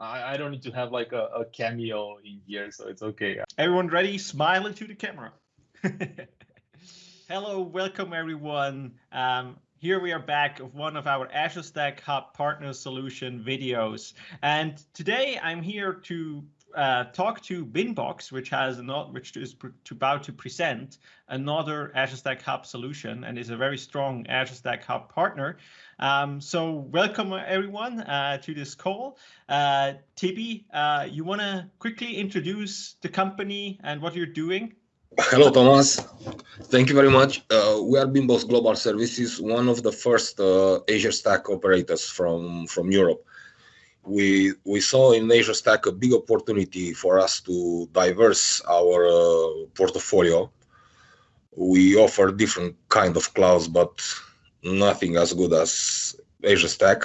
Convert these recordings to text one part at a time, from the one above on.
I, I don't need to have like a, a cameo in here, so it's okay. Everyone ready? Smile into the camera. Hello, welcome everyone. Um, here we are back of one of our Azure Stack Hub Partner Solution videos. And today I'm here to uh, talk to Beambox, which has not, which is about to present another Azure Stack Hub solution and is a very strong Azure Stack Hub partner. Um, so welcome everyone uh, to this call. Uh, Tibi, uh, you want to quickly introduce the company and what you're doing? Hello, Thomas. Thank you very much. Uh, we are Beambox Global Services, one of the first uh, Azure Stack operators from, from Europe we we saw in Azure Stack a big opportunity for us to diverse our uh, portfolio. We offer different kind of clouds, but nothing as good as Azure Stack.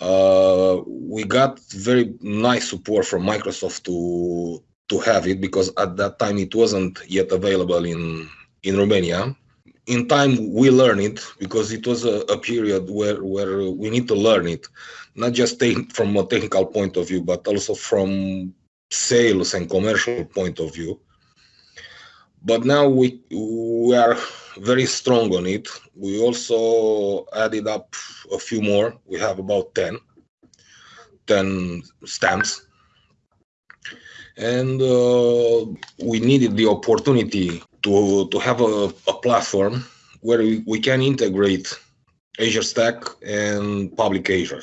Uh, we got very nice support from Microsoft to to have it because at that time it wasn't yet available in in Romania in time we learn it because it was a, a, period where where we need to learn it. Not just from a technical point of view but also from sales and commercial point of view. But now we we are very strong on it. We also added up a few more. We have about 10 10 stamps. And uh, we needed the opportunity to, to have a, a platform where we, we can integrate Azure Stack and public Azure.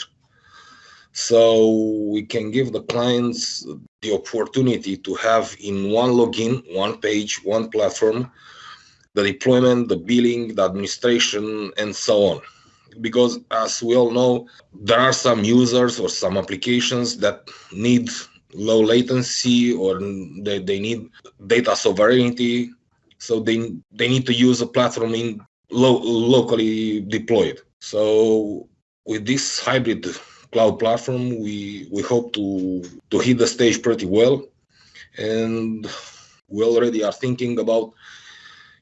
So we can give the clients the opportunity to have in one login, one page, one platform, the deployment, the billing, the administration, and so on. Because as we all know, there are some users or some applications that need low latency or they, they need data sovereignty so they they need to use a platform in lo- locally deployed. So with this hybrid cloud platform, we we hope to to hit the stage pretty well, and we already are thinking about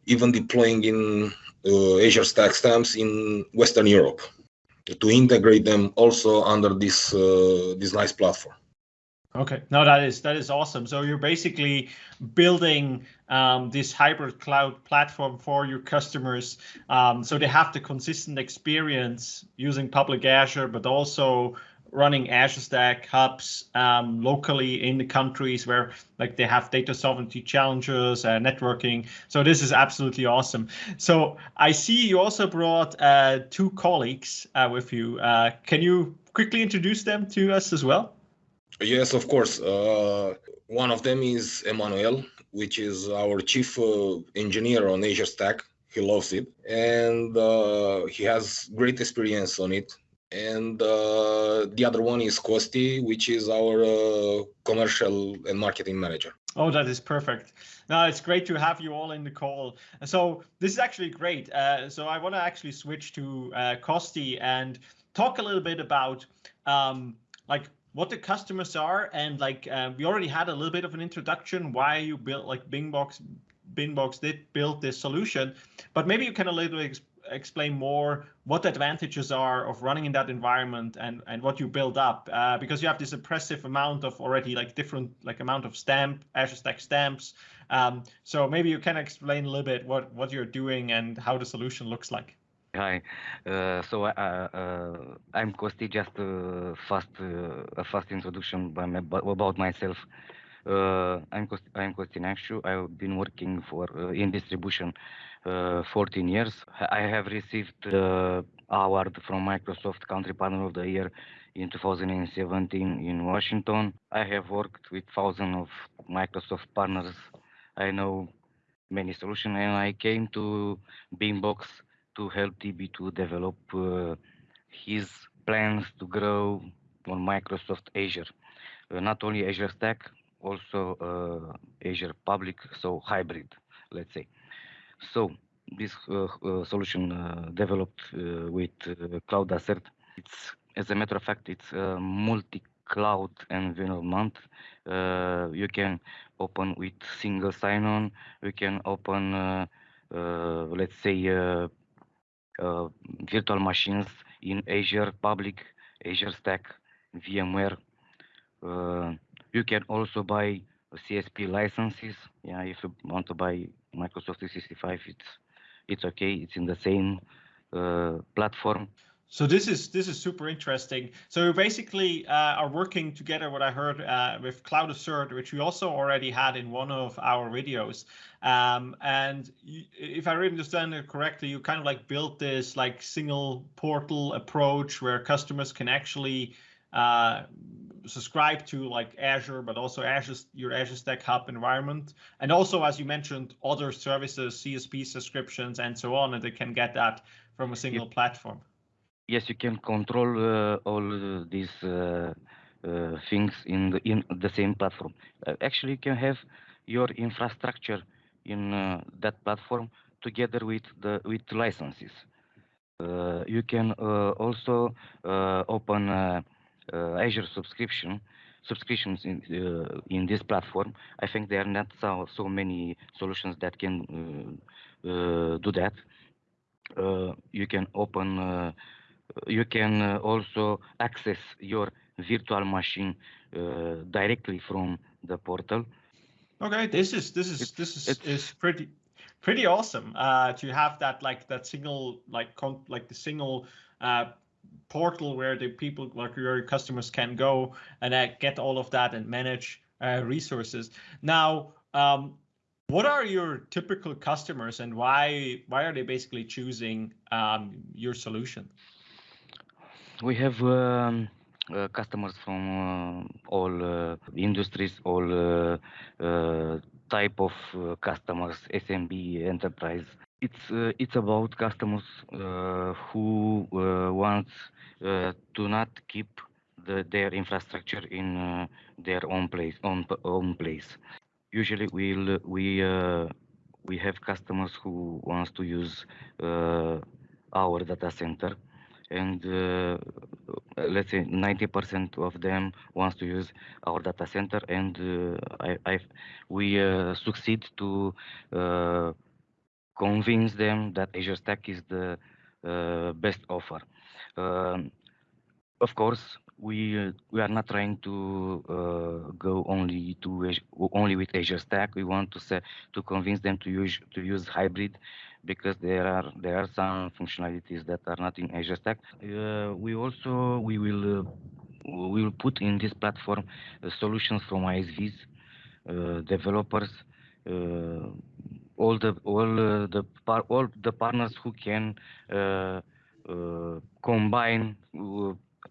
even deploying in uh, Azure Stack Stamps in Western Europe to integrate them also under this uh, this nice platform. Okay, no, that is that is awesome. So you're basically building um, this hybrid cloud platform for your customers, um, so they have the consistent experience using public Azure, but also running Azure Stack hubs um, locally in the countries where like they have data sovereignty challenges and networking. So this is absolutely awesome. So I see you also brought uh, two colleagues uh, with you. Uh, can you quickly introduce them to us as well? Yes, of course. Uh, one of them is Emmanuel, which is our chief uh, engineer on Azure Stack. He loves it, and uh, he has great experience on it. And uh, the other one is Kosti, which is our uh, commercial and marketing manager. Oh, that is perfect. Now it's great to have you all in the call. So this is actually great. Uh, so I want to actually switch to Kosti and talk a little bit about um, like what the customers are and like uh, we already had a little bit of an introduction why you built like Beambox Beambox did build this solution, but maybe you can a little ex explain more what the advantages are of running in that environment and and what you build up uh, because you have this impressive amount of already like different like amount of stamp Azure Stack stamps. Um, so maybe you can explain a little bit what what you're doing and how the solution looks like. Hi. Uh, so uh, uh, I'm Kosti. Just uh, fast uh, a fast introduction by my, about myself. Uh, I'm Kosti, I'm Kosti Neacșu. I've been working for in distribution 14 years. I have received the award from Microsoft Country Partner of the Year in 2017 in Washington. I have worked with thousands of Microsoft partners. I know many solutions, and I came to Beambox to help DB2 develop uh, his plans to grow on Microsoft Azure. Uh, not only Azure Stack, also uh, Azure Public, so hybrid, let's say. So this uh, uh, solution uh, developed with Cloud Assert. It's, as a matter of fact, it's a multi-cloud environment. you can open with single sign-on. You can open, let's say, uh, virtual machines in Azure Public, Azure Stack, VMware. Uh, you can also buy CSP licenses. Yeah, if you want to buy Microsoft 365, it's it's okay. It's in the same uh, platform. So this is this is super interesting. So we basically uh, are working together. What I heard uh, with Cloud Assert, which we also already had in one of our videos. Um, and you, if I really understand it correctly, you kind of like built this like single portal approach where customers can actually uh, subscribe to like Azure, but also Azure your Azure Stack Hub environment, and also as you mentioned, other services, CSP subscriptions, and so on, and they can get that from a single yep. platform yes, you can control uh, all these uh, uh, things in the in the same platform. actually, you can have your infrastructure in that platform together with the with licenses. you can also open Azure subscription subscriptions in uh, in this platform. I think there are not so, so many solutions that can uh, uh, do that. you can open you can uh, also access your virtual machine uh, directly from the portal. Okay, this is this is this is, is pretty pretty awesome uh, to have that like that single like con like the single uh, portal where the people like your customers can go and uh, get all of that and manage uh, resources. Now, um, what are your typical customers and why why are they basically choosing um, your solution? We have um, uh, customers from uh, all uh, industries, all uh, uh, type of uh, customers, SMB, enterprise. It's it's about customers who want to not keep the, their infrastructure in their own place, own own place. Usually, we'll we we have customers who wants to use our data center and uh, let's say 90% of them wants to use our data center and uh, I, we uh, succeed to convince them that Azure Stack is the best offer. Um, of course, we uh, we are not trying to uh, go only to only with Azure Stack. We want to say to convince them to use to use hybrid because there are there are some functionalities that are not in Azure Stack. Uh, we also we will uh, we will put in this platform uh, solutions from ISVs, uh, developers, uh, all the all uh, the par- all the partners who can combine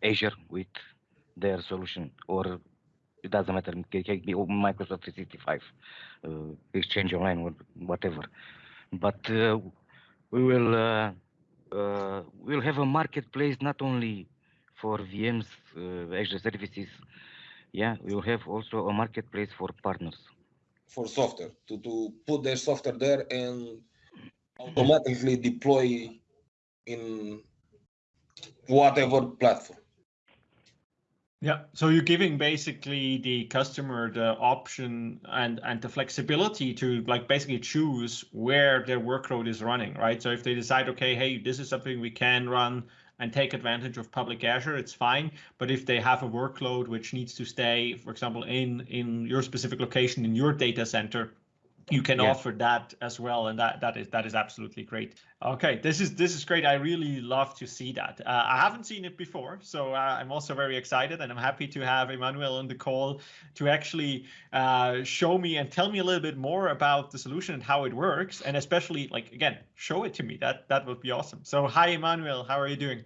Azure with their solution or it doesn't matter. It can be Microsoft 365, Exchange Online, whatever but uh, we will uh, uh, we'll have a marketplace not only for VMs, Azure services. Yeah, we'll have also a marketplace for partners. For software to, to put their software there and automatically deploy in whatever platform. Yeah, so you're giving basically the customer the option and and the flexibility to like basically choose where their workload is running, right? So if they decide, okay, hey, this is something we can run and take advantage of public Azure, it's fine. But if they have a workload which needs to stay, for example, in in your specific location in your data center, you can yeah. offer that as well and that that is that is absolutely great. Okay this is this is great. I really love to see that. Uh, i haven't seen it before so uh, i'm also very excited and i'm happy to have emmanuel on the call to actually uh, show me and tell me a little bit more about the solution and how it works and especially like again show it to me. That that would be awesome. So hi emmanuel. How are you doing?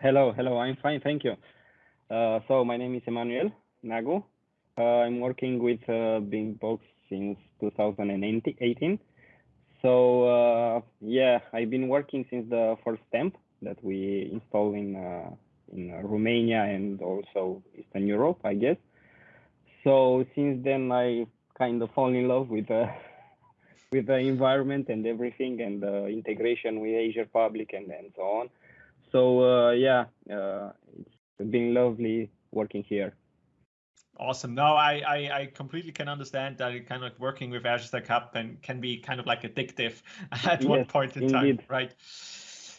Hello hello. I'm fine thank you. Uh, so my name is emmanuel nagu uh, i'm working with uh, Beambox since 2018. So uh, yeah, I've been working since the first stamp that we installed in uh, in Romania and also Eastern Europe, I guess. So since then, I kind of fall in love with uh, with the environment and everything and the integration with Azure Public and, and so on. So uh, yeah, uh, it's been lovely working here. Awesome. No, I, I, I completely can understand that kind of working with Azure Stack Hub and can be kind of like addictive at yes, one point in indeed. time, right?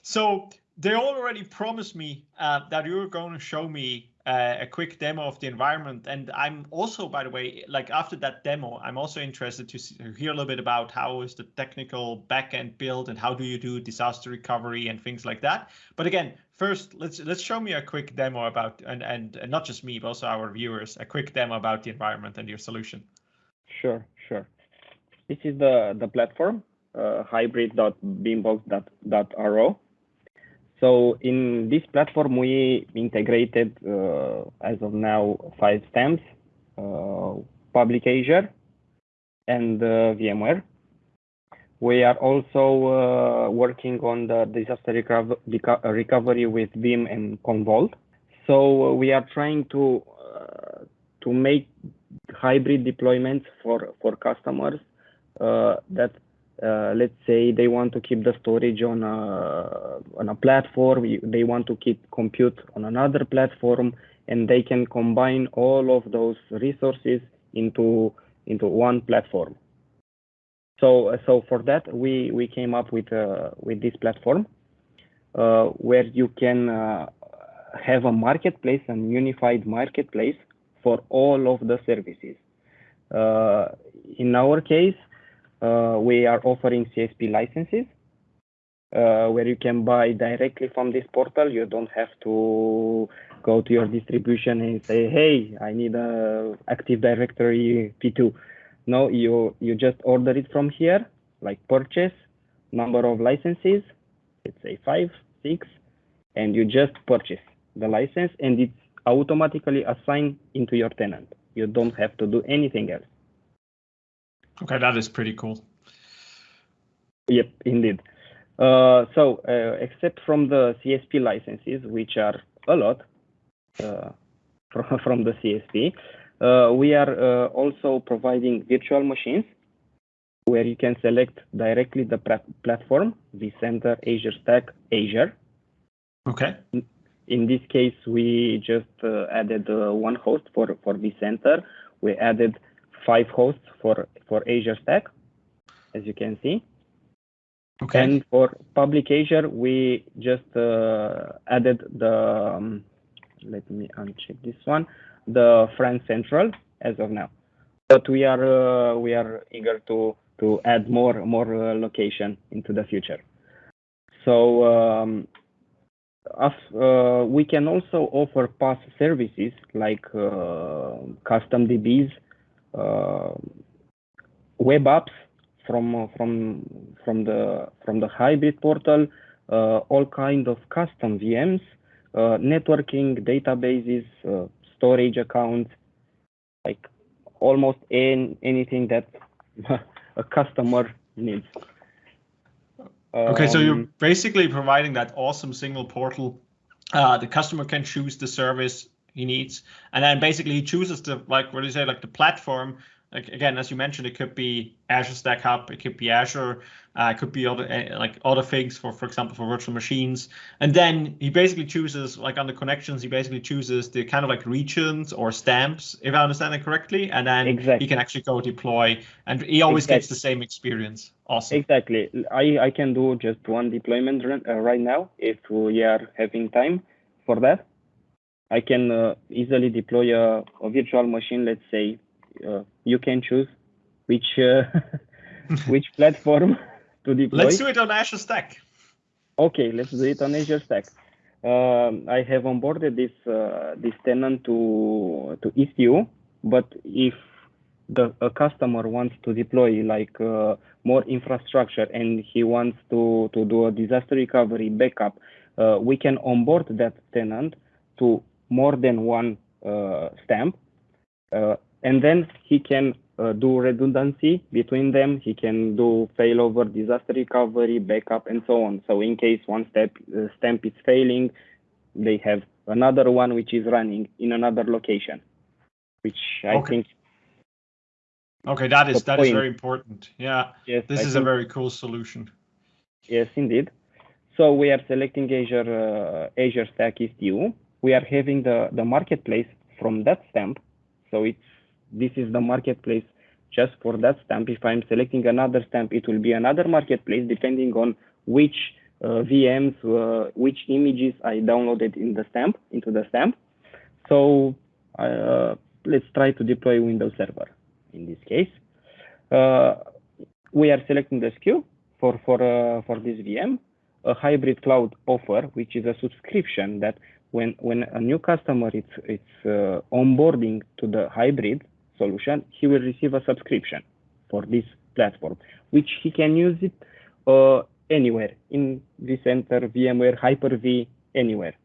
So they already promised me uh, that you were going to show me uh, a quick demo of the environment. And I'm also, by the way, like after that demo, I'm also interested to, see, hear a little bit about how is the technical backend built and how do you do disaster recovery and things like that. But again, first, let's let's show me a quick demo about and and, and not just me, but also our viewers, a quick demo about the environment and your solution. Sure, sure. This is the the platform uh, hybrid.beambox.ro. So in this platform, we integrated, uh, as of now, five stamps, uh, public Azure and uh, VMware. We are also uh, working on the disaster reco recovery with Veeam and Commvault. So we are trying to uh, to make hybrid deployments for for customers uh, that uh, let's say they want to keep the storage on a on a platform they want to keep compute on another platform and they can combine all of those resources into into one platform. So so for that we we came up with uh, with this platform uh, where you can uh, have a marketplace and unified marketplace for all of the services. Uh, in our case we are offering CSP licenses uh, where you can buy directly from this portal. You don't have to go to your distribution and say, hey, I need a Active Directory P2. No, you, you just order it from here, like purchase, number of licenses, let's say five, six, and you just purchase the license and it's automatically assigned into your tenant. You don't have to do anything else. Okay, that is pretty cool. Yep, indeed. Uh, so, uh, except from the CSP licenses, which are a lot uh, from, from the CSP, uh, we are uh, also providing virtual machines where you can select directly the platform, vCenter, Azure Stack, Azure. Okay. In this case, we just uh, added one host for, for vCenter. We added five hosts for, for Azure Stack, as you can see. Okay. And for public Azure, we just uh, added the, um, let me uncheck this one, the France Central as of now. But we are uh, we are eager to to add more more uh, location into the future. So um, uh, we can also offer PaaS services like uh, custom DBs web apps from from from the from the hybrid portal, uh, all kind of custom VMs, uh, networking, databases, storage accounts, like almost in, anything that a customer needs. Okay, so you're um, basically providing that awesome single portal. Uh, the customer can choose the service he needs. And then basically he chooses the like what do you say like the platform. Like again, as you mentioned, it could be Azure Stack Hub, it could be Azure, uh, it could be other uh, like other things for for example for virtual machines. And then he basically chooses like on the connections, he basically chooses the kind of like regions or stamps, if I understand it correctly. And then exactly. he can actually go deploy, and he always exactly. gets the same experience. Awesome. Exactly. I I can do just one deployment uh, right now if we are having time for that. I can uh, easily deploy a, a, virtual machine. Let's say uh, you can choose which uh, which platform to deploy. Let's do it on Azure Stack. Okay, let's do it on Azure Stack. Um, I have onboarded this uh, this tenant to to Istio, but if the a customer wants to deploy like uh, more infrastructure and he wants to to do a disaster recovery backup, uh, we can onboard that tenant to more than one uh, stamp. Uh, and then he can uh, do redundancy between them. He can do failover, disaster recovery, backup, and so on. So in case one step uh, stamp is failing, they have another one which is running in another location, which I okay. think. Okay, that is that point. is very important. Yeah, yes, this I is a very cool solution. Yes, indeed. So we are selecting Azure uh, Azure Stack Istio we are having the, the marketplace from that stamp. So it's this is the marketplace just for that stamp. If I'm selecting another stamp, it will be another marketplace depending on which uh, VMs, uh, which images I downloaded in the stamp into the stamp. So uh, let's try to deploy Windows Server in this case. Uh, we are selecting the SKU for for uh, for this VM, a hybrid cloud offer, which is a subscription that when when a new customer is it's uh, onboarding to the hybrid solution, he will receive a subscription for this platform, which he can use it uh, anywhere in vCenter, VMware, Hyper-V, anywhere.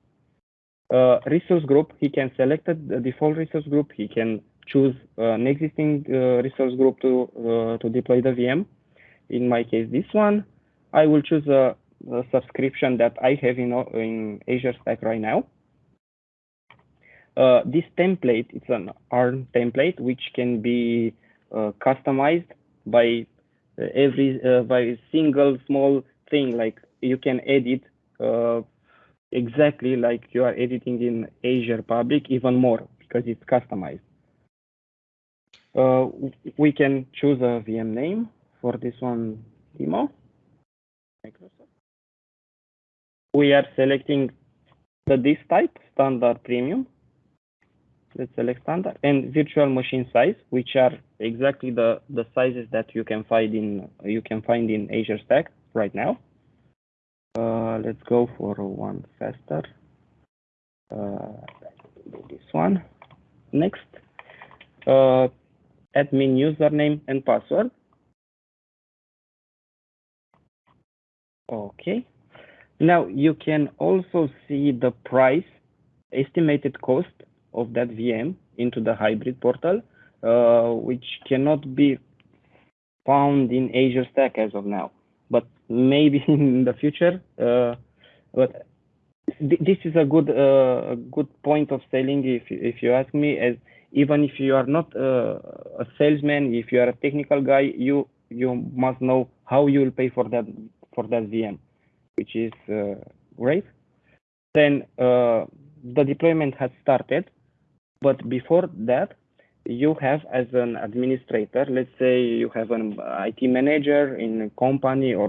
Uh, resource group, he can select the default resource group. He can choose an existing uh, resource group to uh, to deploy the VM. In my case, this one, I will choose a, a subscription that I have in in Azure Stack right now. Uh, this template, it's an ARM template, which can be uh, customized by uh, every uh, by single small thing. Like you can edit uh, exactly like you are editing in Azure Public, even more because it's customized. we can choose a VM name for this one demo. Microsoft. We are selecting the disk type, standard premium select standard and virtual machine size which are exactly the the sizes that you can find in you can find in azure stack right now. Uh, let's go for one faster. Uh, this one. Next. Uh, admin username and password. Okay. Now you can also see the price estimated cost of that VM into the hybrid portal, uh, which cannot be found in Azure Stack as of now, but maybe in the future. Uh, but this is a good uh, good point of selling, if if you ask me. As even if you are not uh, a salesman, if you are a technical guy, you you must know how you will pay for that for that VM, which is uh, great. Then uh, the deployment has started but before that, you have as an administrator, let's say you have an IT manager in a company or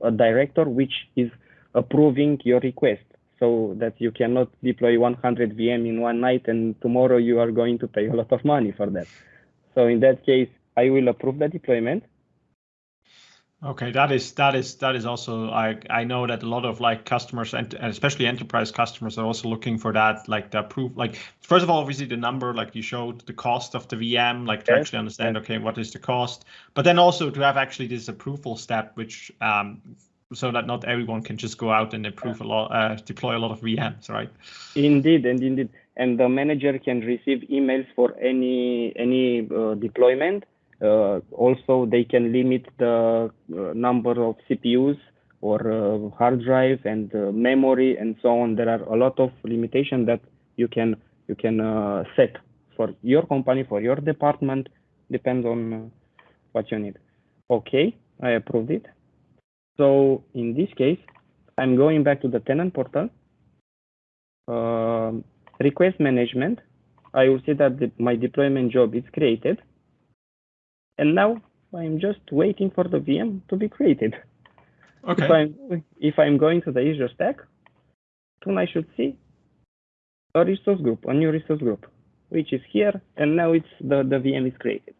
uh, a director which is approving your request so that you cannot deploy 100 VM in one night and tomorrow you are going to pay a lot of money for that. So in that case, I will approve the deployment Okay, that is that is that is also I I know that a lot of like customers and especially enterprise customers are also looking for that like the proof like first of all obviously the number like you showed the cost of the VM like to yes. actually understand okay what is the cost but then also to have actually this approval step which um so that not everyone can just go out and approve a lot uh, deploy a lot of VMs right? Indeed and indeed. And the manager can receive emails for any any uh, deployment also, they can limit the uh, number of CPUs or uh, hard drive and memory and so on. There are a lot of limitations that you can you can set for your company, for your department, depends on what you need. Okay, I approved it. So in this case, I'm going back to the tenant portal. Uh, request management. I will see that the, my deployment job is created. And now I'm just waiting for the VM to be created. Okay. If I'm, if I'm going to the Azure Stack, soon I should see a resource group, a new resource group, which is here, and now it's the, the VM is created.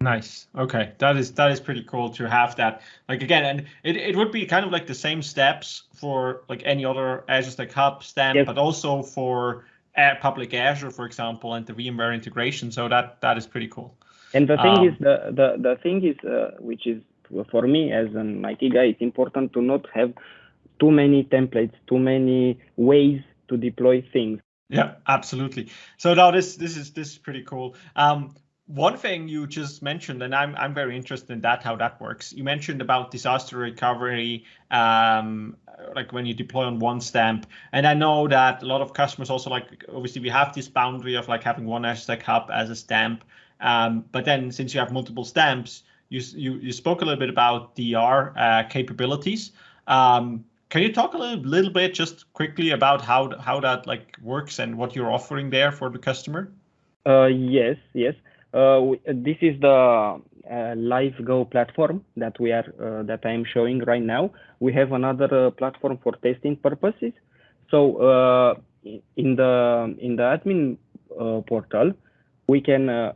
Nice. Okay, that is that is pretty cool to have that. Like again, and it, it would be kind of like the same steps for like any other Azure Stack Hub stamp, yes. but also for public Azure, for example, and the VMware integration. So that that is pretty cool. And the thing um, is, the, the, the thing is, uh, which is for me as an IT guy, it's important to not have too many templates, too many ways to deploy things. Yeah, absolutely. So now this this is this is pretty cool. Um, one thing you just mentioned, and I'm I'm very interested in that how that works. You mentioned about disaster recovery, um, like when you deploy on one stamp, and I know that a lot of customers also like obviously we have this boundary of like having one Azure Stack Hub as a stamp, um, but then since you have multiple stamps, you, you, you spoke a little bit about DR uh, capabilities. Um, can you talk a little, little bit just quickly about how how that like works and what you're offering there for the customer? Uh, yes, yes. Uh, this is the uh, Live Go platform that we are uh, that I am showing right now. We have another uh, platform for testing purposes. So uh, in the in the admin uh, portal, we can uh,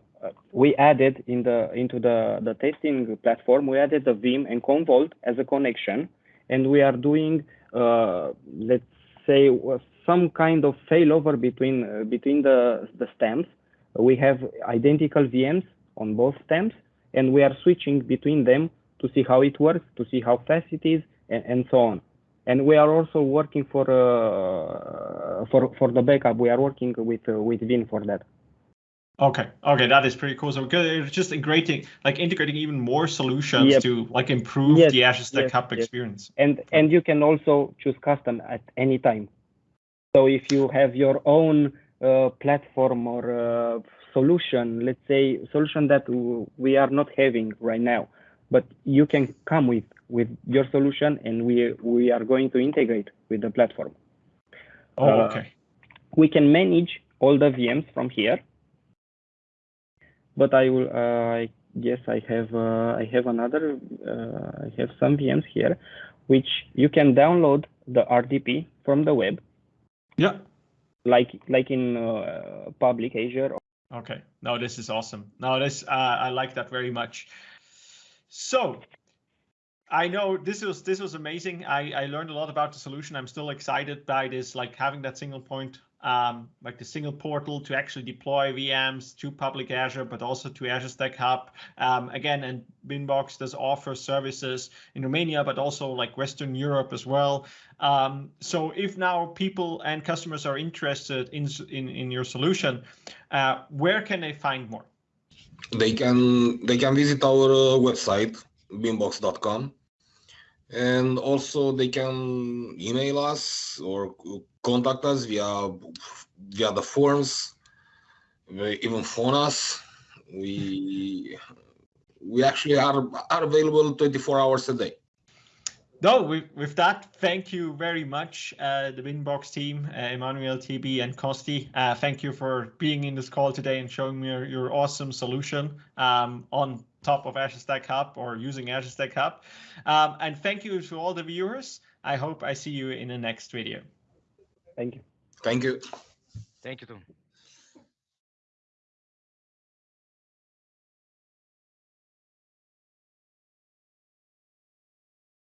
we added in the into the the testing platform we added the Veeam and Commvault as a connection, and we are doing let's say some kind of failover between between the the stems. We have identical VMs on both stems, and we are switching between them to see how it works, to see how fast it is, and, and so on. And we are also working for uh, for for the backup. We are working with uh, with Veeam for that. Okay, okay, that is pretty cool. So it's just integrating, like integrating even more solutions Yep. to like improve Yes, the Azure Stack yes, Hub yes. experience. and and you can also choose custom at any time so if you have your own uh, platform or uh, solution let's say solution that we are not having right now but you can come with with your solution and we we are going to integrate with the platform Oh, Uh, okay. we can manage all the VMs from here. But I will, uh, I guess I have, uh, I have another, uh, I have some VMs here, which you can download the RDP from the web, Yeah. like like in uh, public Azure. Okay. No, this is awesome. No, this uh, I like that very much. So I know this was this was amazing. I I learned a lot about the solution. I'm still excited by this, like having that single point, um, like the single portal to actually deploy VMs to public Azure, but also to Azure Stack Hub. Um, again, and Beambox does offer services in Romania, but also like Western Europe as well. Um, so if now people and customers are interested in in, in your solution, uh, where can they find more? they can they can visit our uh, website beambox.com and also they can email us or contact us via via the forms even phone us we we actually are are available 24 hours a day No, with, with that, thank you very much, uh, the Beambox team, uh, Emmanuel, TB, and Kosti. Uh, thank you for being in this call today and showing me your, your awesome solution um, on top of Azure Stack Hub or using Azure Stack Hub. Um, and thank you to all the viewers. I hope I see you in the next video. Thank you. thank you Thank you too.